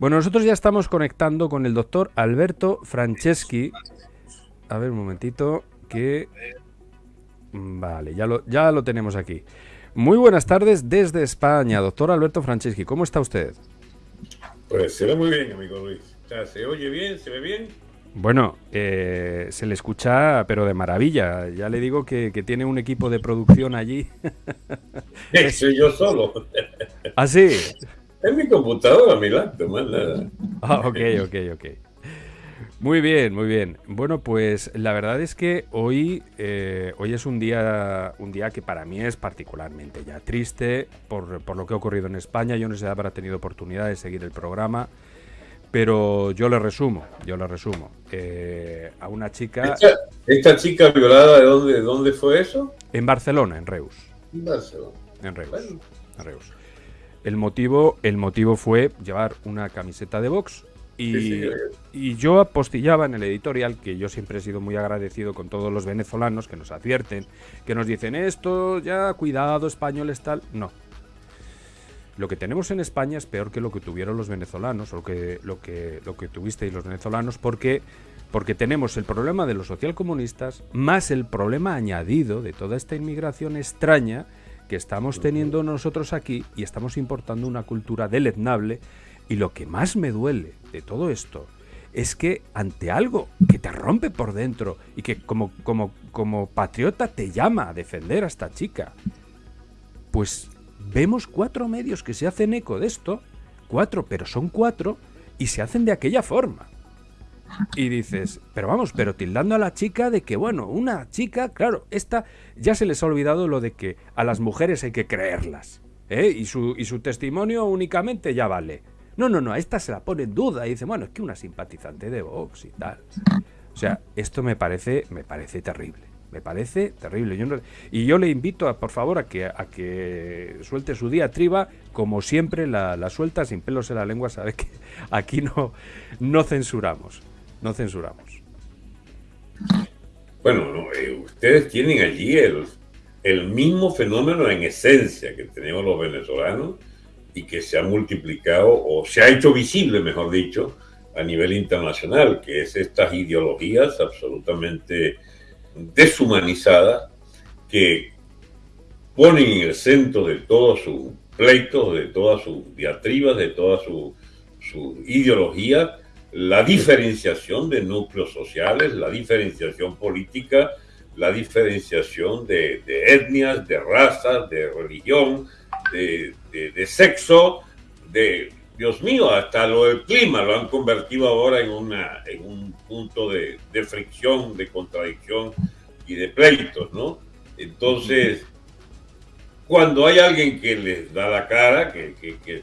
Bueno, nosotros ya estamos conectando con el doctor Alberto Franceschi. A ver un momentito, que... Vale, ya lo, ya lo tenemos aquí. Muy buenas tardes desde España, doctor Alberto Franceschi. ¿Cómo está usted? Pues se ve muy bien, amigo Luis. ¿Se oye bien? ¿Se ve bien? Bueno, eh, se le escucha, pero de maravilla. Ya le digo que, tiene un equipo de producción allí. Soy yo solo. ¿Ah, sí? Es mi computadora, mi laptop, más nada. Ah, ok, ok, ok. Muy bien, muy bien. Bueno, pues la verdad es que hoy, eh, hoy es un día, un día que para mí es particularmente ya triste por, por, lo que ha ocurrido en España. Yo no sé si habrá tenido oportunidad de seguir el programa, pero yo le resumo, yo le resumo. Eh, a una chica... ¿Esta, chica violada de dónde, dónde fue eso? En Barcelona, en Reus. En Barcelona. En Reus. En Reus. El motivo, el motivo fue llevar una camiseta de box y, yo apostillaba en el editorial que yo siempre he sido muy agradecido con todos los venezolanos que nos advierten, que nos dicen esto, ya, cuidado, españoles tal. No. Lo que tenemos en España es peor que lo que tuvieron los venezolanos, o lo que, lo que, lo que tuvisteis los venezolanos, porque, porque tenemos el problema de los socialcomunistas, más el problema añadido de toda esta inmigración extraña que estamos teniendo nosotros aquí y estamos importando una cultura deleznable y lo que más me duele de todo esto es que ante algo que te rompe por dentro y que como, como, como patriota te llama a defender a esta chica, pues vemos cuatro medios que se hacen eco de esto, cuatro, pero son cuatro, y se hacen de aquella forma. Y dices, pero vamos, pero tildando a la chica de que, bueno, una chica, claro, esta ya se les ha olvidado lo de que a las mujeres hay que creerlas. ¿eh? Y, su, y su testimonio únicamente ya vale. No, no, no, a esta se la pone en duda y dice, bueno, es que una simpatizante de Vox y tal. O sea, esto me parece, me parece terrible. Me parece terrible. y yo le invito, a, por favor, a que, a que suelte su diatriba, como siempre la, suelta sin pelos en la lengua, sabe que aquí no, no censuramos. No censuramos. Bueno, eh, ustedes tienen allí el, el mismo fenómeno en esencia que tenemos los venezolanos y que se ha multiplicado o se ha hecho visible, mejor dicho, a nivel internacional, que es estas ideologías absolutamente deshumanizadas que ponen en el centro de todos sus pleitos, de todas sus diatribas, de toda su, su ideología, la diferenciación de núcleos sociales, la diferenciación política, la diferenciación de, de etnias, de razas, de religión, de, sexo, de, Dios mío, hasta lo del clima lo han convertido ahora en, una, en un punto de, fricción, de contradicción y de pleitos, ¿no? Entonces, cuando hay alguien que les da la cara, que, que,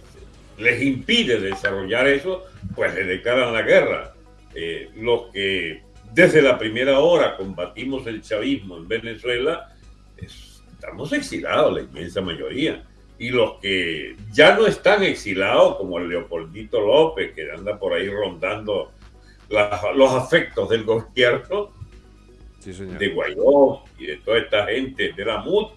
les impide desarrollar eso, pues le declaran la guerra. Eh, los que desde la primera hora combatimos el chavismo en Venezuela, estamos exilados, la inmensa mayoría y los que ya no están exilados, como el Leopoldito López, que anda por ahí rondando los afectos del gobierno, de Guaidó y de toda esta gente de la MUD,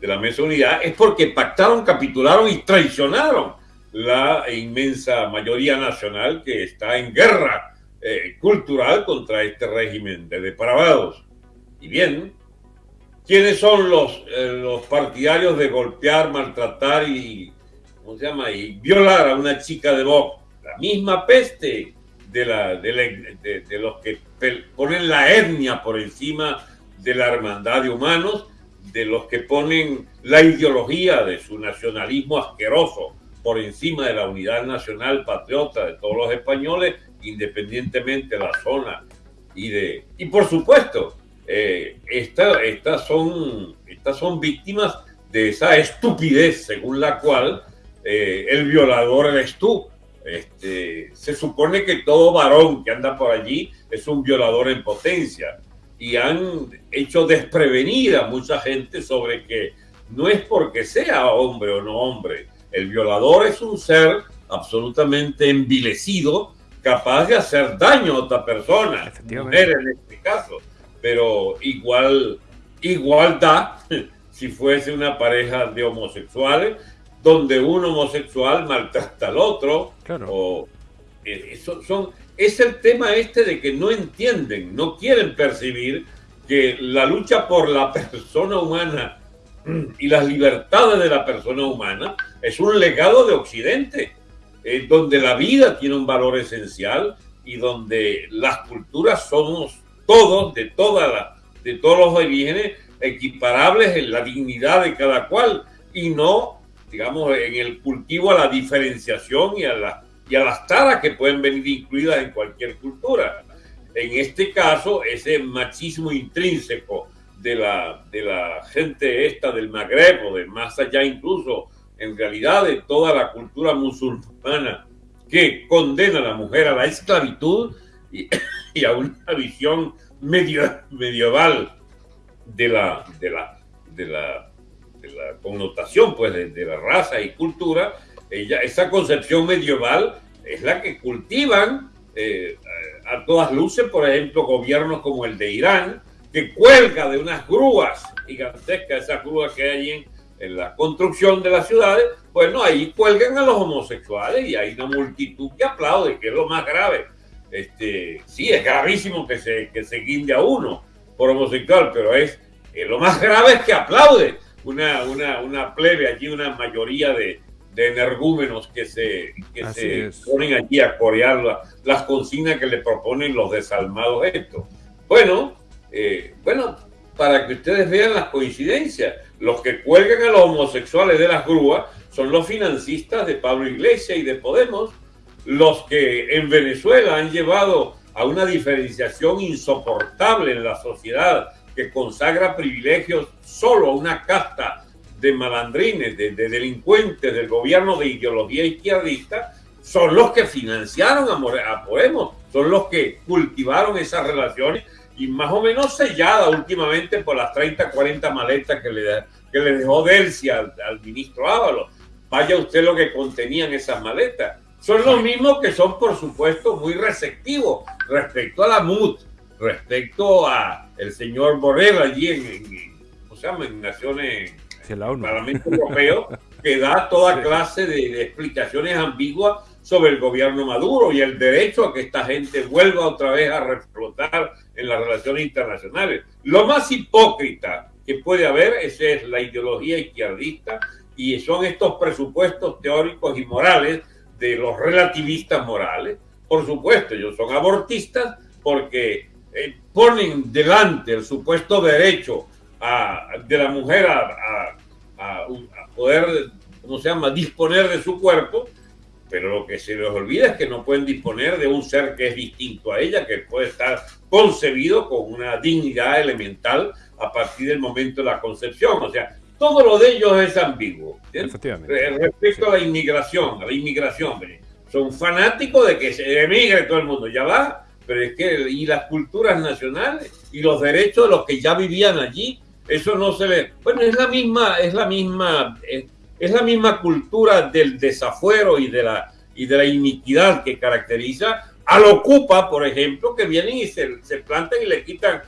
de la Mesa Unidad, es porque pactaron, capitularon y traicionaron la inmensa mayoría nacional que está en guerra eh, cultural contra este régimen de depravados. Y bien, ¿Quiénes son los, eh, los partidarios de golpear, maltratar y, ¿cómo se llama? y violar a una chica de Vox? La misma peste de, la, de, de, los que ponen la etnia por encima de la hermandad de humanos, de los que ponen la ideología de su nacionalismo asqueroso por encima de la unidad nacional patriota de todos los españoles, independientemente de la zona y de... Y por supuesto, eh, estas, son, estas son víctimas de esa estupidez según la cual eh, el violador eres tú. Este, se supone que todo varón que anda por allí es un violador en potencia y han hecho desprevenida a mucha gente sobre que no es porque sea hombre o no hombre, el violador es un ser absolutamente envilecido, capaz de hacer daño a otra persona, mujer en este caso. Pero igual, igualdad si fuese una pareja de homosexuales, donde un homosexual maltrata al otro, o eh, son, es el tema este de que no entienden, no quieren percibir que la lucha por la persona humana y las libertades de la persona humana es un legado de Occidente, donde la vida tiene un valor esencial y donde las culturas somos todos, de, toda de todos los orígenes, equiparables en la dignidad de cada cual y no, digamos, en el cultivo a la diferenciación y a, la, y a las taras que pueden venir incluidas en cualquier cultura. En este caso, ese machismo intrínseco de la, de la gente esta del Magreb o de más allá incluso, en realidad de toda la cultura musulmana que condena a la mujer a la esclavitud y, a una visión medieval de la, de la, de la, connotación pues, de, la raza y cultura, esa concepción medieval es la que cultivan eh, a todas luces, por ejemplo, gobiernos como el de Irán, que cuelga de unas grúas gigantescas, esas grúas que hay en, en la construcción de las ciudades, bueno, ahí cuelgan a los homosexuales y hay una multitud que aplaude, que es lo más grave. Este, sí, es gravísimo que se, que se guinde a uno por homosexual, pero es, lo más grave es que aplaude una, una, una plebe allí, una mayoría de, de energúmenos que se, que se ponen allí a corear las consignas que le proponen los desalmados estos. Bueno, eh, bueno, para que ustedes vean las coincidencias, los que cuelgan a los homosexuales de las grúas son los financistas de Pablo Iglesias y de Podemos, los que en Venezuela han llevado a una diferenciación insoportable en la sociedad que consagra privilegios solo a una casta de malandrines, de, delincuentes del gobierno de ideología izquierdista, son los que financiaron a, a Podemos, son los que cultivaron esas relaciones y más o menos sellada últimamente por las 30, 40 maletas que le, que le dejó Delcy al, al ministro Ábalos vaya usted lo que contenían esas maletas. Son los mismos que son, por supuesto, muy receptivos respecto a la MUT, respecto a el señor Borrell allí en, ¿cómo se llama? En Naciones, el Parlamento Europeo, que da toda clase de, explicaciones ambiguas sobre el gobierno Maduro y el derecho a que esta gente vuelva otra vez a reflotar en las relaciones internacionales. Lo más hipócrita que puede haber esa es la ideología izquierdista y son estos presupuestos teóricos y morales de los relativistas morales. Por supuesto, ellos son abortistas porque eh, ponen delante el supuesto derecho de la mujer a, a, poder, ¿cómo se llama?, disponer de su cuerpo, pero lo que se les olvida es que no pueden disponer de un ser que es distinto a ella, que puede estar concebido con una dignidad elemental a partir del momento de la concepción. O sea, todo lo de ellos es ambiguo. Respecto a la inmigración, a la inmigración, son fanáticos de que se emigre todo el mundo, ya va, pero es que, y las culturas nacionales y los derechos de los que ya vivían allí, eso no se ve. Bueno, es la misma, es la misma, es, la misma cultura del desafuero y de la y de la iniquidad que caracteriza al Ocupa, por ejemplo, que vienen y se, se plantan y le quitan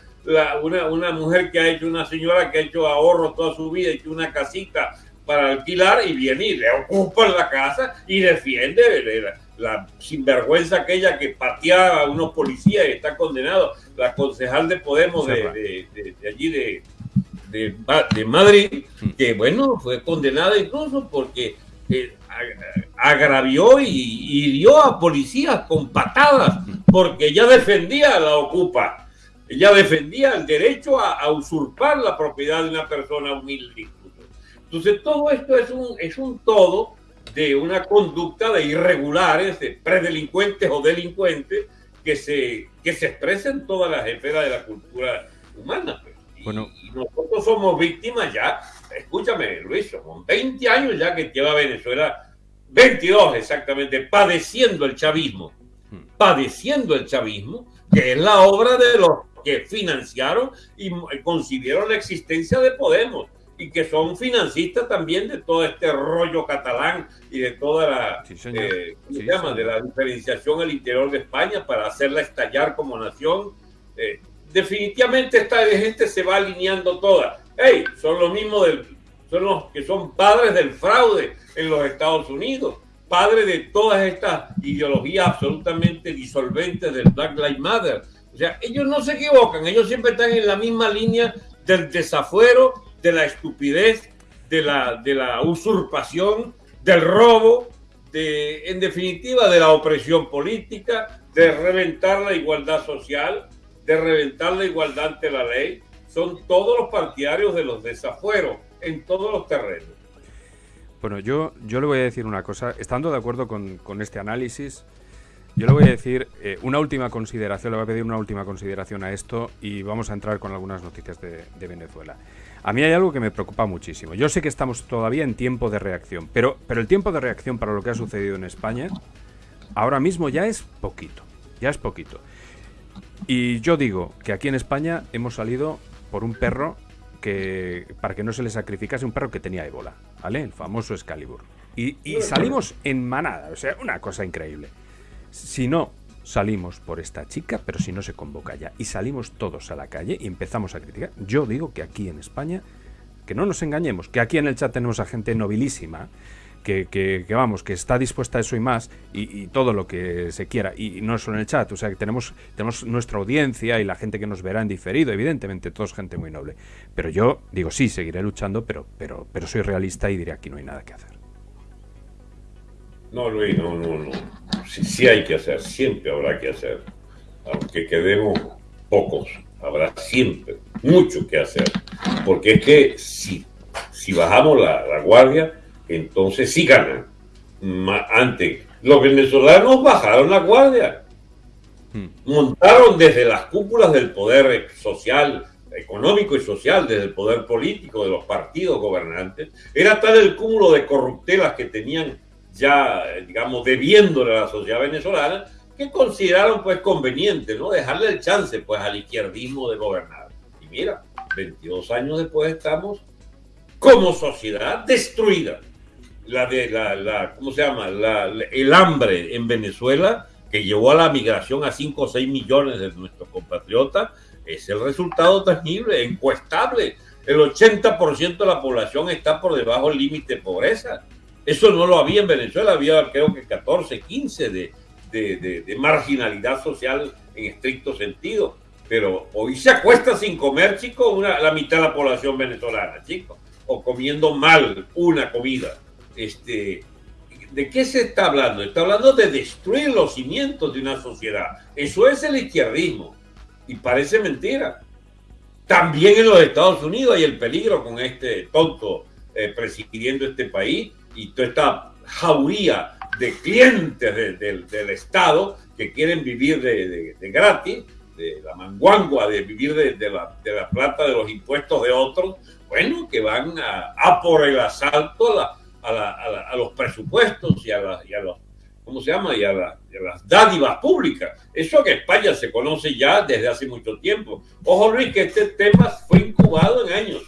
una, una, mujer que ha hecho, una señora que ha hecho ahorro toda su vida, ha hecho una casita para alquilar y viene y le ocupa la casa y defiende la, sinvergüenza aquella que pateaba a unos policías y está condenado, la concejal de Podemos de, allí de, de, Madrid, mm. que bueno, fue condenada incluso porque eh, agravió y hirió a policías con patadas mm. porque ella defendía a la ocupa ella defendía el derecho a, usurpar la propiedad de una persona humilde. Entonces, todo esto es un, es un todo de una conducta de irregulares, de predelincuentes o delincuentes que se, que se expresa en todas las esferas de la cultura humana. Y, bueno. y nosotros somos víctimas ya, escúchame Luis, son 20 años ya que lleva Venezuela, 22 exactamente, padeciendo el chavismo, hmm. padeciendo el chavismo, que es la obra de los que financiaron y concibieron la existencia de Podemos y que son financistas también de todo este rollo catalán y de toda la, eh, llama? de la diferenciación al interior de España para hacerla estallar como nación. Eh, definitivamente esta gente se va alineando toda. Hey, son los mismos del, son los que son padres del fraude en los Estados Unidos. padre de todas estas ideologías absolutamente disolventes del Black Lives Matter. O sea, ellos no se equivocan, ellos siempre están en la misma línea del desafuero, de la estupidez, de la, de la usurpación, del robo, de, en definitiva, de la opresión política, de reventar la igualdad social, de reventar la igualdad ante la ley. Son todos los partidarios de los desafueros en todos los terrenos. Bueno, yo, yo le voy a decir una cosa, estando de acuerdo con, este análisis, yo le voy a decir eh, una última consideración, le voy a pedir una última consideración a esto y vamos a entrar con algunas noticias de, Venezuela. A mí hay algo que me preocupa muchísimo. Yo sé que estamos todavía en tiempo de reacción, pero, pero el tiempo de reacción para lo que ha sucedido en España ahora mismo ya es poquito, ya es poquito. Y yo digo que aquí en España hemos salido por un perro que para que no se le sacrificase un perro que tenía ébola, ¿vale? El famoso Excalibur. Y, salimos en manada, o sea, una cosa increíble. Si no salimos por esta chica, pero si no se convoca ya, y salimos todos a la calle y empezamos a criticar, yo digo que aquí en España, que no nos engañemos, que aquí en el chat tenemos a gente nobilísima, que, vamos, que está dispuesta a eso y más, y, todo lo que se quiera, y no solo en el chat, o sea que tenemos, tenemos nuestra audiencia y la gente que nos verá en diferido, evidentemente, todos gente muy noble. Pero yo digo, sí, seguiré luchando, pero, pero, pero soy realista y diré aquí no hay nada que hacer. No, Luis, no, no, no. Sí, sí hay que hacer, siempre habrá que hacer. Aunque quedemos pocos, habrá siempre mucho que hacer. Porque es que si, si bajamos la, la guardia, entonces sí ganan. Antes, los venezolanos bajaron la guardia. Hmm. Montaron desde las cúpulas del poder social, económico y social, desde el poder político de los partidos gobernantes. Era tal el cúmulo de corruptelas que tenían ya, digamos, debiéndole a la sociedad venezolana, que consideraron pues conveniente, ¿no? Dejarle el chance pues al izquierdismo de gobernar. Y mira, 22 años después estamos como sociedad destruida la de la, la ¿cómo se llama? el hambre en Venezuela, que llevó a la migración a 5 o 6 millones de nuestros compatriotas, es el resultado tangible, encuestable. El 80% de la población está por debajo del límite de pobreza. Eso no lo había en Venezuela, había creo que 14, 15 de, de, de, marginalidad social en estricto sentido. Pero hoy se acuesta sin comer, chicos, una, la mitad de la población venezolana, chicos, o comiendo mal una comida este, ¿de qué se está hablando? Está hablando de destruir los cimientos de una sociedad. Eso es el izquierdismo. Y parece mentira. También en los Estados Unidos hay el peligro con este tonto eh, presidiendo este país y toda esta jauría de clientes del Estado que quieren vivir de, gratis, de la manguangua, de vivir de, la, la, plata de los impuestos de otros, bueno, que van a, a por el asalto a la, a, los presupuestos y a, los, ¿cómo se llama? Y a, las dádivas públicas. Eso que España se conoce ya desde hace mucho tiempo. Ojo Luis, que este tema fue incubado en años.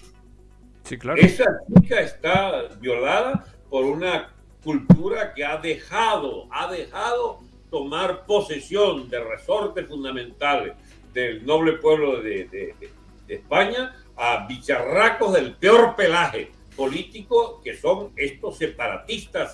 Sí, claro. Esa chica está violada por una cultura que ha dejado, ha dejado tomar posesión de resortes fundamentales del noble pueblo de, de España a bicharracos del peor pelaje políticos que son estos separatistas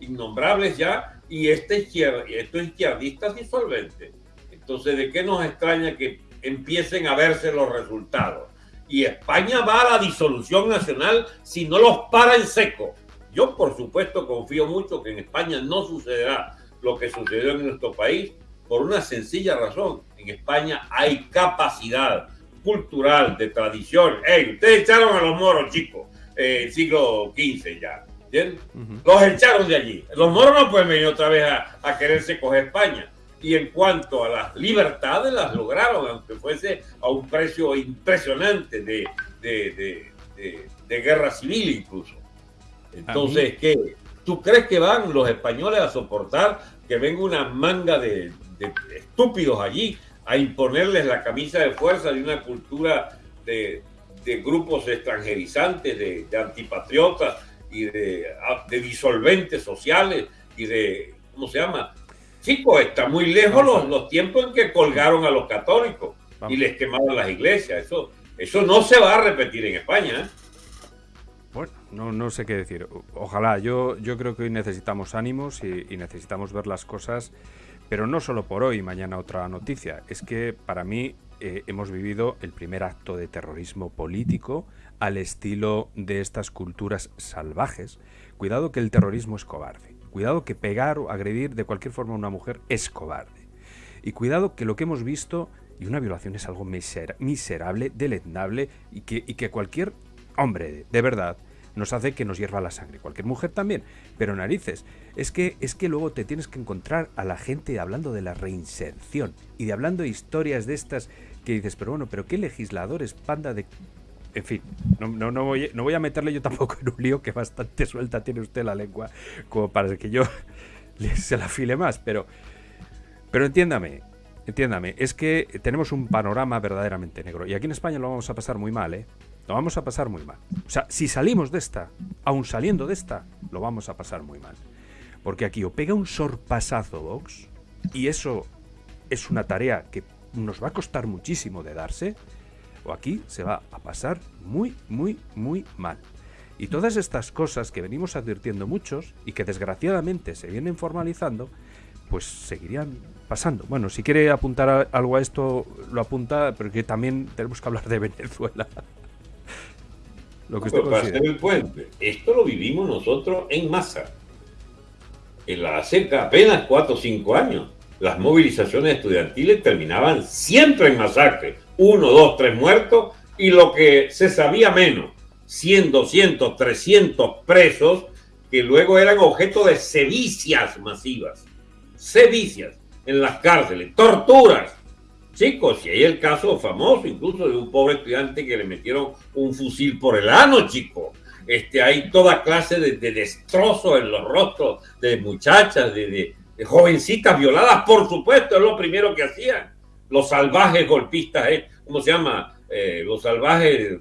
innombrables ya y este estos izquierdistas disolventes. Entonces, ¿de qué nos extraña que empiecen a verse los resultados? Y España va a la disolución nacional si no los para en seco. Yo, por supuesto, confío mucho que en España no sucederá lo que sucedió en nuestro país por una sencilla razón. En España hay capacidad cultural, de tradición. ¡Ey! Ustedes echaron a los moros, chicos eh, siglo XV ya. Los echaron de allí. Los moros no pueden venir otra vez a, quererse coger España. Y en cuanto a las libertades, las lograron, aunque fuese a un precio impresionante de, de, guerra civil incluso. Entonces, ¿qué? ¿Tú crees que van los españoles a soportar que venga una manga de, estúpidos allí a imponerles la camisa de fuerza de una cultura de, de grupos extranjerizantes, de, antipatriotas y ah, de, disolventes sociales y de, ¿cómo se llama? Chicos, está muy lejos los, los tiempos en que colgaron a los católicos y les quemaron las iglesias. Eso, eso no se va a repetir en España. ¿eh? Bueno, no, no sé qué decir. Ojalá, yo, yo creo que hoy necesitamos ánimos y, necesitamos ver las cosas, pero no solo por hoy, mañana otra noticia. Es que para mí eh, hemos vivido el primer acto de terrorismo político al estilo de estas culturas salvajes. Cuidado que el terrorismo es cobarde. Cuidado que pegar o agredir de cualquier forma a una mujer es cobarde. Y cuidado que lo que hemos visto, y una violación es algo miserable, deleznable, y que, cualquier hombre de verdad nos hace que nos hierva la sangre. Cualquier mujer también, pero narices. Es que, es que luego te tienes que encontrar a la gente hablando de la reinserción y de hablando de historias de estas que dices, pero bueno, pero qué legisladores, panda de... En fin, no, no, no, voy, no voy a meterle yo tampoco en un lío que bastante suelta tiene usted la lengua como para que yo se la file más, pero, pero entiéndame, entiéndame, es que tenemos un panorama verdaderamente negro y aquí en España lo vamos a pasar muy mal, ¿eh? Lo vamos a pasar muy mal. O sea, si salimos de esta, aún saliendo de esta, lo vamos a pasar muy mal. Porque aquí o pega un sorpasazo Vox, y eso es una tarea que nos va a costar muchísimo de darse, o aquí se va a pasar muy, muy, muy mal. Y todas estas cosas que venimos advirtiendo muchos y que desgraciadamente se vienen formalizando, pues seguirían pasando. Bueno, si quiere apuntar algo a esto, lo apunta, pero que también tenemos que hablar de Venezuela. Lo que usted para hacer el puente, esto lo vivimos nosotros en masa. En la cerca apenas 4 o 5 años, las movilizaciones estudiantiles terminaban siempre en masacre. Uno, dos, tres muertos y lo que se sabía menos, 100, 200, 300 presos que luego eran objeto de sedicias masivas. Sedicias en las cárceles, torturas, Chicos, y hay el caso famoso incluso de un pobre estudiante que le metieron un fusil por el ano, chico. Este, hay toda clase de, destrozos en los rostros de muchachas, de, jovencitas violadas, por supuesto, es lo primero que hacían. Los salvajes golpistas, eh, ¿cómo se llama? Eh, los salvajes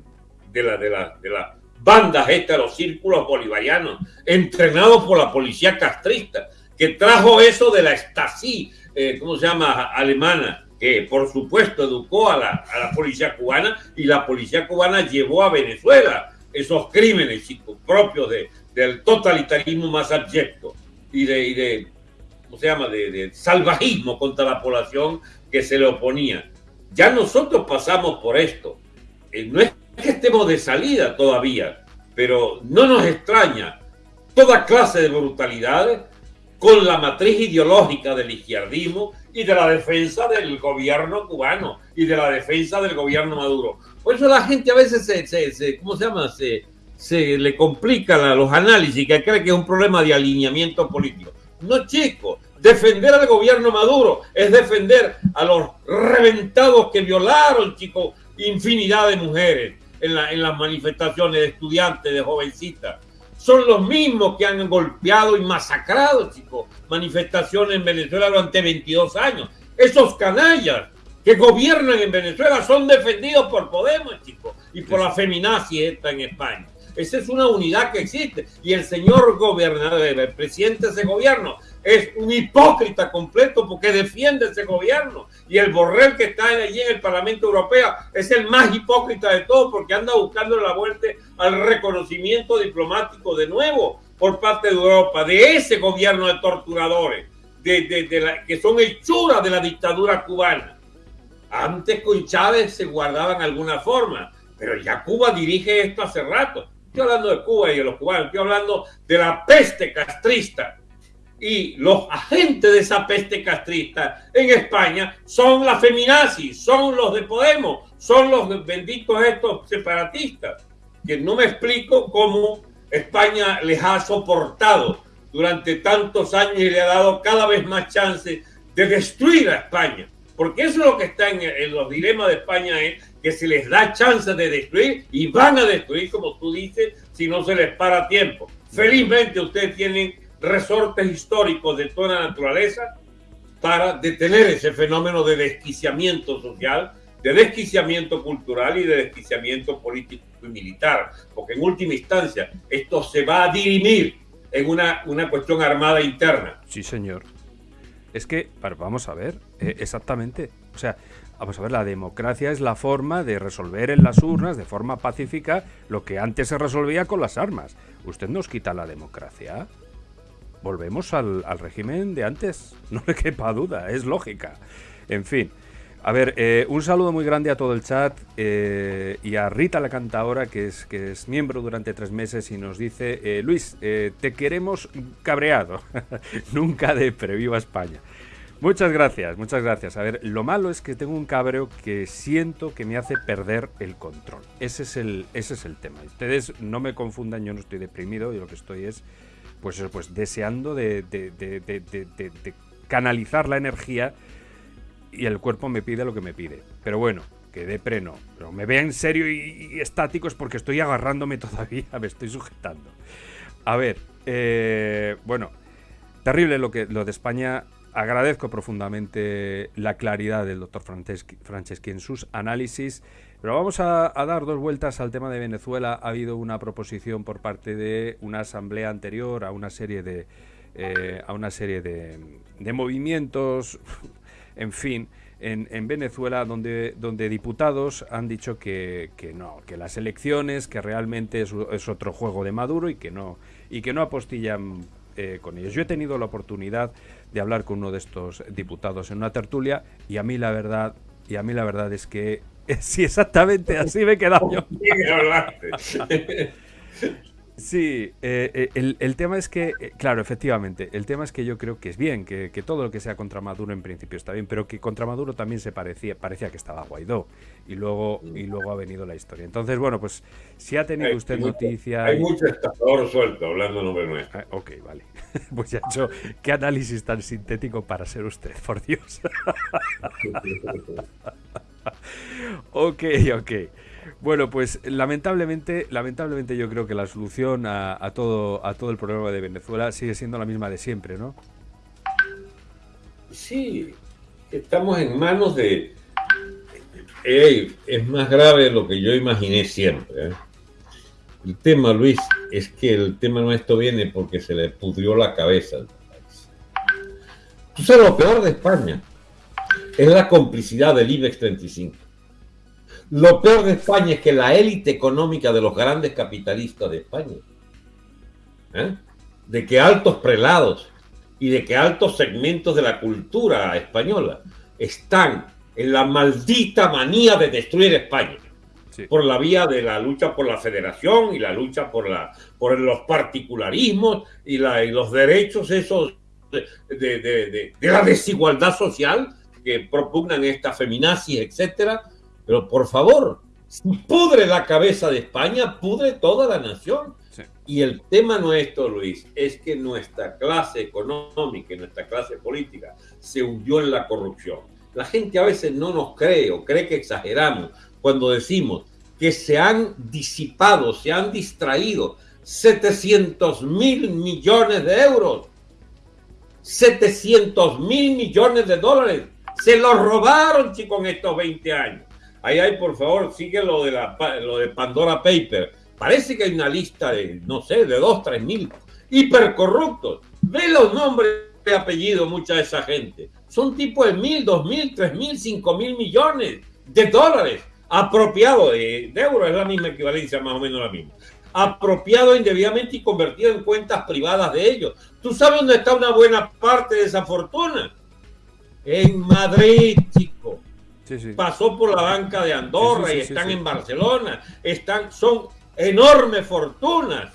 de la, de la, de las bandas estas, los círculos bolivarianos, entrenados por la policía castrista, que trajo eso de la Stasi, eh, ¿cómo se llama? Alemana que por supuesto educó a la, policía cubana y la policía cubana llevó a Venezuela esos crímenes propios de, del totalitarismo más abyecto y de, de ¿cómo se llama?, de, salvajismo contra la población que se le oponía. Ya nosotros pasamos por esto. Eh, no es que estemos de salida todavía, pero no nos extraña toda clase de brutalidades con la matriz ideológica del izquierdismo y de la defensa del gobierno cubano y de la defensa del gobierno Maduro. Por eso la gente a veces se, ¿cómo se llama? Se, se le complica los análisis, que cree que es un problema de alineamiento político. No, chico, defender al gobierno Maduro es defender a los reventados que violaron, chicos, infinidad de mujeres en, la, en las manifestaciones de estudiantes, de jovencitas son los mismos que han golpeado y masacrado, chicos, manifestaciones en Venezuela durante 22 años. Esos canallas que gobiernan en Venezuela son defendidos por Podemos, chicos, y por la feminazi esta en España. Esa es una unidad que existe. Y el señor gobernador, el presidente de ese gobierno, es un hipócrita completo porque defiende ese gobierno. Y el Borrell que está allí en el Parlamento Europeo es el más hipócrita de todos porque anda buscando la vuelta al reconocimiento diplomático de nuevo por parte de Europa, de ese gobierno de torturadores, que son hechuras de la dictadura cubana. Antes con Chávez se guardaban alguna forma, pero ya Cuba dirige esto hace rato. Estoy hablando de Cuba y de los cubanos, estoy hablando de la peste castrista y los agentes de esa peste castrista en España son las feminazis, son los de Podemos, son los benditos estos separatistas, que no me explico cómo España les ha soportado durante tantos años y le ha dado cada vez más chance de destruir a España. Porque eso es lo que está en, los dilemas de España, es que se les da chance de destruir y van a destruir, como tú dices, si no se les para tiempo. Felizmente ustedes tienen resortes históricos de toda la naturaleza para detener ese fenómeno de desquiciamiento social, de desquiciamiento cultural y de desquiciamiento político y militar, porque en última instancia esto se va a dirimir en una, una cuestión armada interna. Sí, señor. Es que, vamos a ver, eh, exactamente. O sea, vamos a ver, la democracia es la forma de resolver en las urnas de forma pacífica lo que antes se resolvía con las armas. Usted nos quita la democracia. Volvemos al, al régimen de antes. No le quepa duda, es lógica. En fin. A ver, eh, un saludo muy grande a todo el chat eh, y a Rita la cantadora, que es, que es miembro durante tres meses y nos dice, eh, Luis, te queremos cabreado, nunca de Previva España. Muchas gracias, muchas gracias. A ver, lo malo es que tengo un cabreo que siento que me hace perder el control. Ese es el, ese es el tema. Ustedes no me confundan, yo no estoy deprimido, y lo que estoy es, pues, pues deseando de, de canalizar la energía y el cuerpo me pide lo que me pide. Pero bueno, que de preno. Pero me vea en serio y, estático es porque estoy agarrándome todavía, me estoy sujetando. A ver, eh, bueno, terrible lo, que, lo de España. Agradezco profundamente la claridad del doctor Franceschi en sus análisis. Pero vamos a, dar dos vueltas al tema de Venezuela. Ha habido una proposición por parte de una asamblea anterior a una serie de, eh, a una serie de, de movimientos en fin, en, Venezuela, donde, donde diputados han dicho que, no, que las elecciones, que realmente es, otro juego de Maduro y que no, y que no apostillan eh, con ellos. Yo he tenido la oportunidad de hablar con uno de estos diputados en una tertulia y a mí la verdad, y a mí la verdad es que sí, exactamente así me he quedado yo. Sí, eh, eh, el, tema es que, eh, claro, efectivamente, el tema es que yo creo que es bien, que, todo lo que sea contra Maduro en principio está bien, pero que contra Maduro también se parecía, parecía que estaba Guaidó y luego y luego ha venido la historia. Entonces, bueno, pues si ha tenido usted noticia... Hay mucho estafador suelto hablando nombre nuestro. Ah, ok, vale. Pues ya hecho, qué análisis tan sintético para ser usted, por Dios. ok, ok. Bueno, pues lamentablemente, lamentablemente yo creo que la solución a, todo, a todo el problema de Venezuela sigue siendo la misma de siempre, ¿no? Sí, estamos en manos de... es más grave de lo que yo imaginé siempre. ¿eh? El tema, Luis, es que el tema nuestro viene porque se le pudrió la cabeza. Tú lo peor de España es la complicidad del IBEX 35. Lo peor de España es que la élite económica de los grandes capitalistas de España, ¿eh? de que altos prelados y de que altos segmentos de la cultura española están en la maldita manía de destruir España. Por la vía de la lucha por la federación y la lucha por, la, por los particularismos y, la, y los derechos esos de, de, la desigualdad social que propugnan esta feminazis, etcétera, pero por favor, si pudre la cabeza de España, pudre toda la nación. Y el tema nuestro, Luis, es que nuestra clase económica y nuestra clase política se hundió en la corrupción. La gente a veces no nos cree o cree que exageramos cuando decimos que se han disipado, se han distraído 700 mil millones de euros, 700 mil millones de dólares. Se los robaron, chicos, en estos 20 años. Ahí hay, por favor, sigue lo de, la, lo de Pandora Paper. Parece que hay una lista de, no sé, de dos, tres mil hipercorruptos. Ve los nombres de apellido mucha de esa gente. Son tipos de mil, dos mil, tres mil, cinco mil millones de dólares apropiado de, de euros, es la misma equivalencia, más o menos la misma. Apropiado indebidamente y convertido en cuentas privadas de ellos. ¿Tú sabes dónde está una buena parte de esa fortuna? En Madrid, chicos pasó por la banca de Andorra y están en Barcelona. Están, son enormes fortunas,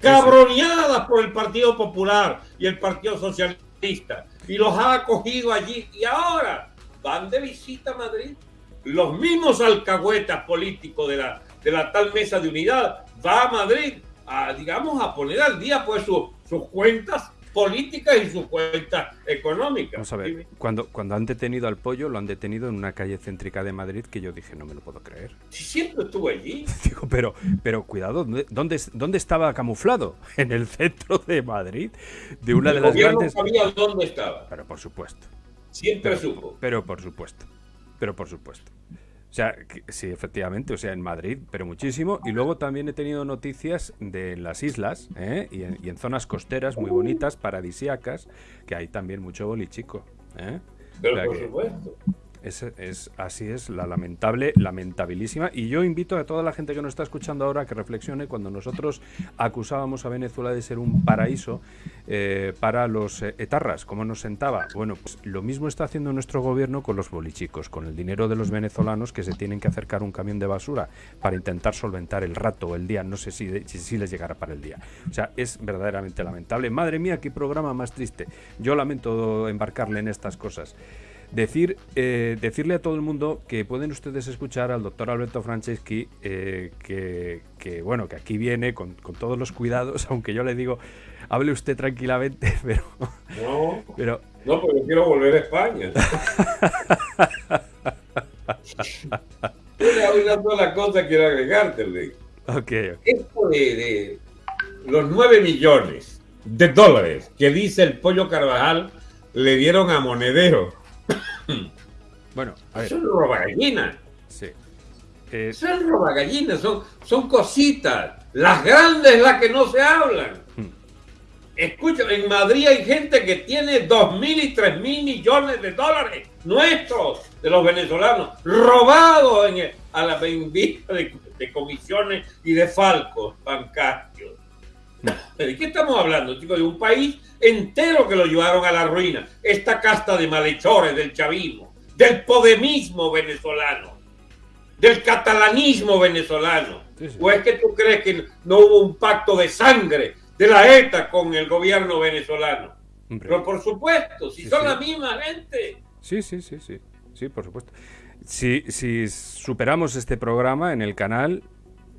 cabroneadas por el Partido Popular y el Partido Socialista. Y los ha acogido allí. Y ahora van de visita a Madrid. Los mismos alcahuetas políticos de la, de la tal mesa de unidad va a Madrid a, digamos, a poner al día pues sus cuentas política y su cuenta económica. Vamos a ver, cuando, cuando han detenido al pollo, lo han detenido en una calle céntrica de Madrid que yo dije, no me lo puedo creer. Si siempre estuve allí. Digo, pero, pero cuidado, ¿dónde, ¿dónde estaba camuflado? En el centro de Madrid, de una de las grandes... no sabía dónde estaba. Pero por supuesto. Siempre supo. Pero por supuesto. Pero por supuesto. O sea, sí, efectivamente, o sea, en Madrid, pero muchísimo. Y luego también he tenido noticias de las islas ¿eh? y, en, zonas costeras muy bonitas, paradisíacas, que hay también mucho bolichico. ¿eh? Pero por supuesto. Es, es, así es, la lamentable, lamentabilísima. Y yo invito a toda la gente que nos está escuchando ahora que reflexione cuando nosotros acusábamos a Venezuela de ser un paraíso eh, para los eh, etarras, como nos sentaba. Bueno, pues lo mismo está haciendo nuestro gobierno con los bolichicos, con el dinero de los venezolanos que se tienen que acercar un camión de basura para intentar solventar el rato o el día. No sé si, si, si les llegará para el día. O sea, es verdaderamente lamentable. Madre mía, qué programa más triste. Yo lamento embarcarle en estas cosas. Decir, eh, decirle a todo el mundo que pueden ustedes escuchar al doctor Alberto Franceschi, eh, que, bueno, que aquí viene con, todos los cuidados, aunque yo le digo, hable usted tranquilamente, pero... No, pero, no porque quiero volver a España. una sola cosa quiero agregarte, Ok. Esto de, los 9 millones de dólares que dice el Pollo Carvajal le dieron a Monedero bueno, a ver. Son robagallinas. Sí. Eh... Son robagallinas, son, son cositas. Las grandes, las que no se hablan. Hmm. Escucha, en Madrid hay gente que tiene dos mil y tres mil millones de dólares nuestros, de los venezolanos, robados en a la venta de, de, comisiones y de falcos bancarios. Hmm. ¿De qué estamos hablando, chicos? De un país entero que lo llevaron a la ruina. Esta casta de malhechores del chavismo, del podemismo venezolano, del catalanismo venezolano. ¿O es que tú crees que no hubo un pacto de sangre de la ETA con el gobierno venezolano? Pero por supuesto, si son la misma gente. Sí, sí, sí, sí. Sí, por supuesto. Si, si superamos este programa en el canal,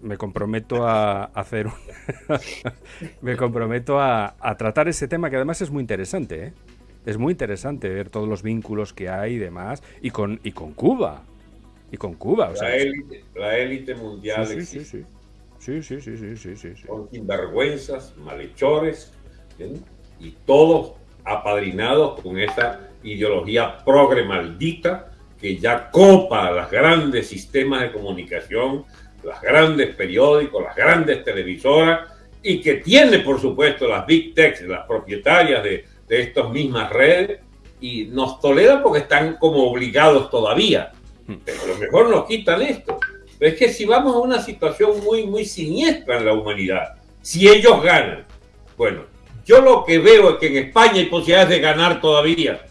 me comprometo a hacer un me comprometo a, tratar ese tema que además es muy interesante ¿eh? es muy interesante ver todos los vínculos que hay y demás y con y con Cuba y con Cuba la élite mundial sí sí sí, sí. Sí sí sí sí sí con sinvergüenzas malhechores y todos apadrinados con esa ideología progre maldita que ya copa a los grandes sistemas de comunicación las grandes periódicos, las grandes televisoras y que tiene, por supuesto, las big techs, las propietarias de, de estas mismas redes y nos toleran porque están como obligados todavía. Hmm. Pero a lo mejor nos quitan esto. Pero es que si vamos a una situación muy, muy siniestra en la humanidad, si ellos ganan, bueno, yo lo que veo es que en España hay posibilidades de ganar todavía.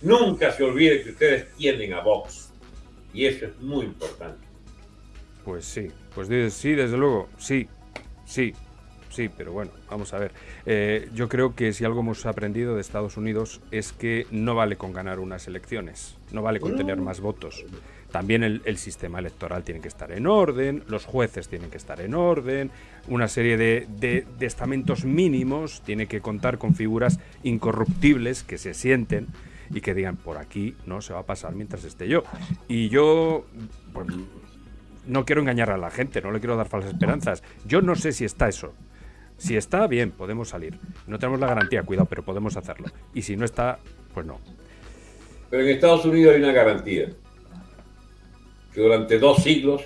Nunca se olvide que ustedes tienen a Vox. Y eso es muy importante. Pues sí, pues sí, desde luego, sí, sí, sí, pero bueno, vamos a ver. Eh, yo creo que si algo hemos aprendido de Estados Unidos es que no vale con ganar unas elecciones, no vale con tener más votos. También el, sistema electoral tiene que estar en orden, los jueces tienen que estar en orden, una serie de, de, de estamentos mínimos tiene que contar con figuras incorruptibles que se sienten y que digan por aquí no se va a pasar mientras esté yo. Y yo, pues, no quiero engañar a la gente, no le quiero dar falsas esperanzas. Yo no sé si está eso. Si está, bien, podemos salir. No tenemos la garantía, cuidado, pero podemos hacerlo. Y si no está, pues no. Pero en Estados Unidos hay una garantía. Que durante dos siglos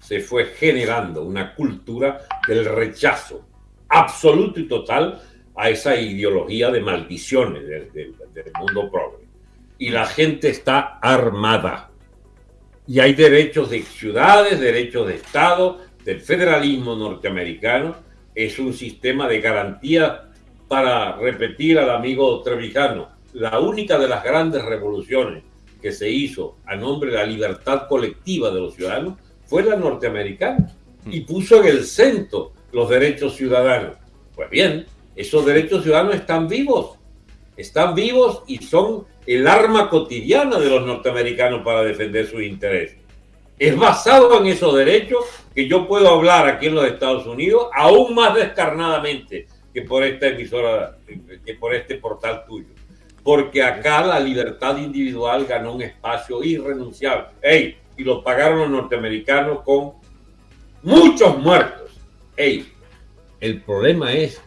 se fue generando una cultura del rechazo absoluto y total a esa ideología de maldiciones del, mundo progre. Y la gente está armada y hay derechos de ciudades, derechos de Estado, del federalismo norteamericano. Es un sistema de garantía para repetir al amigo Trevijano, la única de las grandes revoluciones que se hizo a nombre de la libertad colectiva de los ciudadanos fue la norteamericana y puso en el centro los derechos ciudadanos. Pues bien, esos derechos ciudadanos están vivos, están vivos y son el arma cotidiana de los norteamericanos para defender sus intereses. Es basado en esos derechos que yo puedo hablar aquí en los Estados Unidos aún más descarnadamente que por esta emisora, que por este portal tuyo. Porque acá la libertad individual ganó un espacio irrenunciable. ¡Ey! Y lo pagaron los norteamericanos con muchos muertos. ¡Ey! El problema es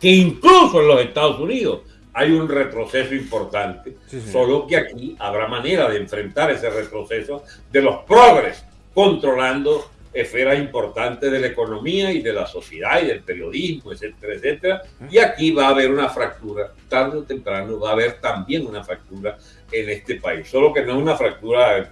que incluso en los Estados Unidos hay un retroceso importante, solo que aquí habrá manera de enfrentar ese retroceso de los progres controlando esferas importantes de la economía y de la sociedad y del periodismo, etcétera, etcétera. Y aquí va a haber una fractura, tarde o temprano va a haber también una fractura en este país, solo que no es una fractura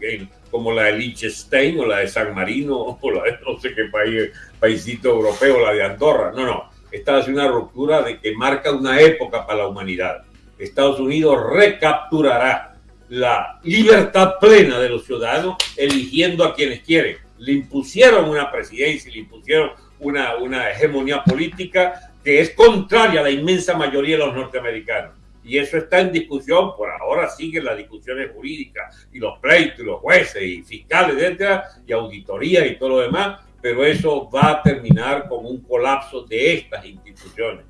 como la de Liechtenstein o la de San Marino o la de no sé qué país, paísito europeo, la de Andorra, no, no, esta es una ruptura de que marca una época para la humanidad. Estados Unidos recapturará la libertad plena de los ciudadanos eligiendo a quienes quieren. Le impusieron una presidencia, le impusieron una, una hegemonía política que es contraria a la inmensa mayoría de los norteamericanos. Y eso está en discusión, por ahora siguen las discusiones jurídicas y los pleitos y los jueces y fiscales, etcétera, y auditoría y todo lo demás, pero eso va a terminar con un colapso de estas instituciones,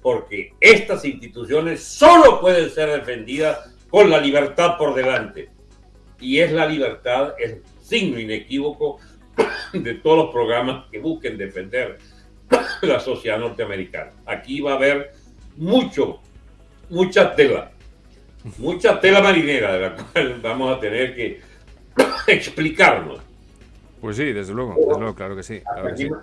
porque estas instituciones solo pueden ser defendidas con la libertad por delante. Y es la libertad el signo inequívoco de todos los programas que busquen defender la sociedad norteamericana. Aquí va a haber mucho, mucha tela, mucha tela marinera de la cual vamos a tener que explicarnos pues sí, desde luego, desde luego, claro que sí.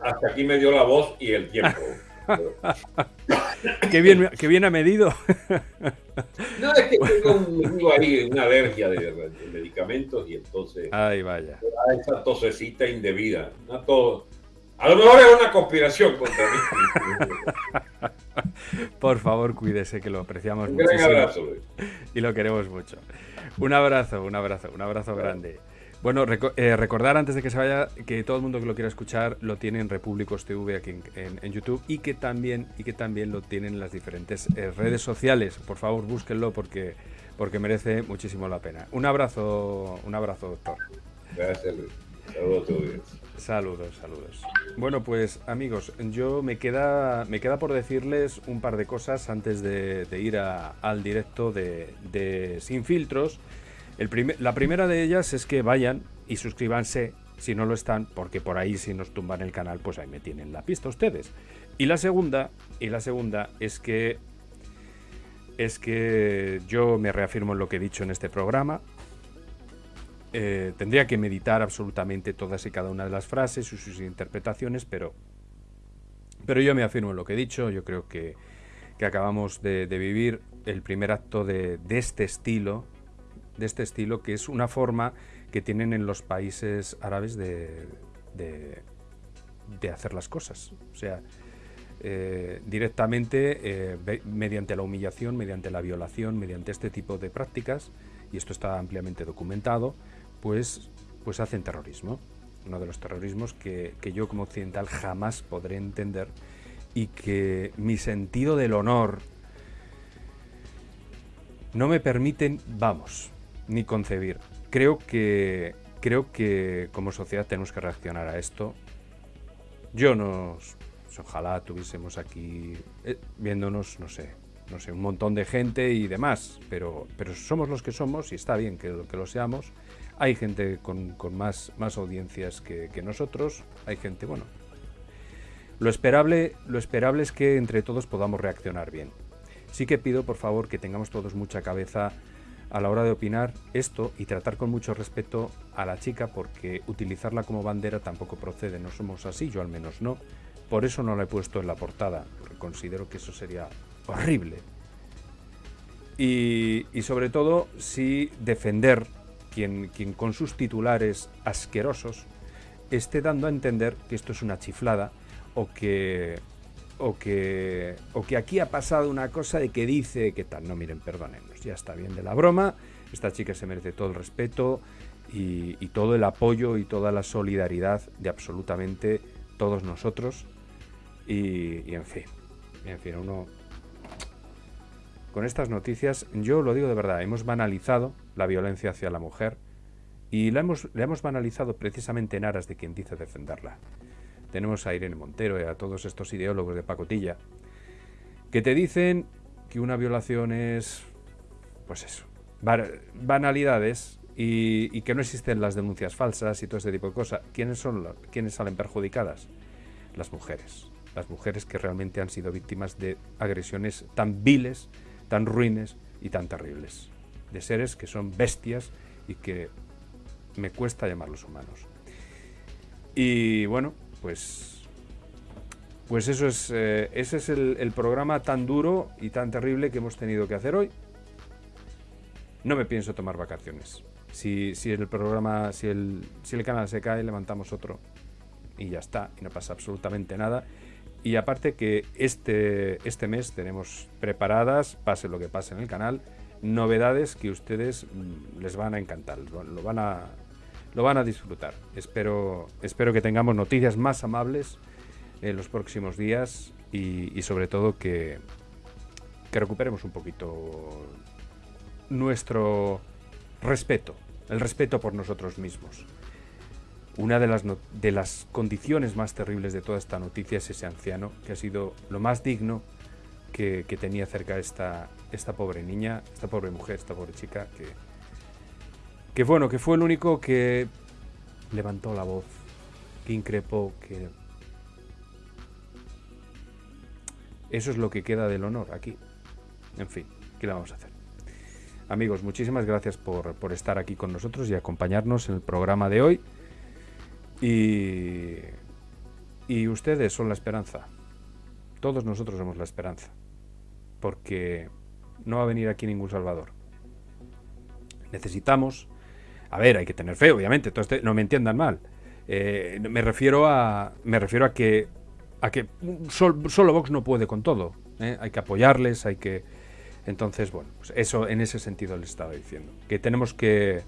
hasta, aquí, me dio la voz y el tiempo. qué, bien, qué bien ha medido. no, es que tengo ahí una alergia de, medicamentos y entonces. Ay, vaya. Esa tosecita indebida. a todo. A lo mejor es una conspiración contra mí. Por favor, cuídese, que lo apreciamos mucho. Un abrazo. Y lo queremos mucho. Un abrazo, un abrazo, un abrazo grande. Bueno, eh, recordar antes de que se vaya que todo el mundo que lo quiera escuchar lo tiene en Repúblicos TV aquí en, YouTube y que también y que también lo tienen en las diferentes eh, redes sociales. Por favor, búsquenlo porque porque merece muchísimo la pena. Un abrazo, un abrazo, doctor. Gracias, Luis. Saludos a todos. Saludos, saludos. Bueno, pues amigos, yo me queda, me queda por decirles un par de cosas antes de, ir al directo de, de Sin Filtros la primera de ellas es que vayan y suscríbanse si no lo están, porque por ahí si nos tumban el canal, pues ahí me tienen la pista ustedes. Y la segunda, y la segunda es que es que yo me reafirmo en lo que he dicho en este programa. Eh, tendría que meditar absolutamente todas y cada una de las frases y sus interpretaciones, pero, pero yo me afirmo en lo que he dicho. Yo creo que, acabamos de, vivir el primer acto de, de este estilo de este estilo, que es una forma que tienen en los países árabes de, de, hacer las cosas. O sea, eh, directamente, eh, mediante la humillación, mediante la violación, mediante este tipo de prácticas, y esto está ampliamente documentado, pues, pues hacen terrorismo. Uno de los terrorismos que, que yo como occidental jamás podré entender y que mi sentido del honor no me permiten, vamos, ni concebir. Creo que, creo que como sociedad tenemos que reaccionar a esto. Yo nos... Ojalá tuviésemos aquí eh, viéndonos, no sé, no sé, un montón de gente y demás, pero, pero somos los que somos y está bien que, que lo seamos. Hay gente con, con más, más audiencias que, que, nosotros, hay gente, bueno. Lo esperable, lo esperable es que entre todos podamos reaccionar bien. Sí que pido, por favor, que tengamos todos mucha cabeza a la hora de opinar esto y tratar con mucho respeto a la chica porque utilizarla como bandera tampoco procede, no somos así, yo al menos no. Por eso no la he puesto en la portada, porque considero que eso sería horrible. Y, sobre todo, si defender quien, quien con sus titulares asquerosos esté dando a entender que esto es una chiflada o que o que, o que aquí ha pasado una cosa de que dice que tal. No, miren, perdónenos, ya está bien de la broma. Esta chica se merece todo el respeto y, todo el apoyo y toda la solidaridad de absolutamente todos nosotros. Y, en fin, en fin, uno. Con estas noticias, yo lo digo de verdad, hemos banalizado la violencia hacia la mujer y la hemos, la hemos banalizado precisamente en aras de quien dice defenderla tenemos a Irene Montero y a todos estos ideólogos de pacotilla, que te dicen que una violación es, pues eso, banalidades y, que no existen las denuncias falsas y todo ese tipo de cosas. ¿Quiénes son quiénes salen perjudicadas? Las mujeres. Las mujeres que realmente han sido víctimas de agresiones tan viles, tan ruines y tan terribles. De seres que son bestias y que me cuesta llamarlos humanos. Y bueno, pues. Pues eso es. Eh, ese es el, programa tan duro y tan terrible que hemos tenido que hacer hoy. No me pienso tomar vacaciones. Si, si el programa, si el, si el canal se cae, levantamos otro. Y ya está. Y no pasa absolutamente nada. Y aparte que este, este mes tenemos preparadas, pase lo que pase en el canal, novedades que ustedes mm, les van a encantar, lo van a, lo van a disfrutar. Espero, espero que tengamos noticias más amables en los próximos días y, sobre todo que, que recuperemos un poquito nuestro respeto, el respeto por nosotros mismos. Una de las, de las condiciones más terribles de toda esta noticia es ese anciano, que ha sido lo más digno que, tenía cerca esta, esta pobre niña, esta pobre mujer, esta pobre chica, que, que bueno, que fue el único que levantó la voz, que increpó, que... Eso es lo que queda del honor aquí. En fin, ¿qué le vamos a hacer? Amigos, muchísimas gracias por, por estar aquí con nosotros y acompañarnos en el programa de hoy. Y, y ustedes son la esperanza. Todos nosotros somos la esperanza. Porque no va a venir aquí ningún salvador. Necesitamos... A ver, hay que tener fe, obviamente. Entonces, no me entiendan mal. Eh, me refiero a. Me refiero a que. A que solo Vox no puede con todo. ¿eh? Hay que apoyarles, hay que. Entonces, bueno, pues eso en ese sentido les estaba diciendo. Que tenemos que,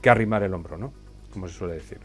que arrimar el hombro, ¿no? Como se suele decir.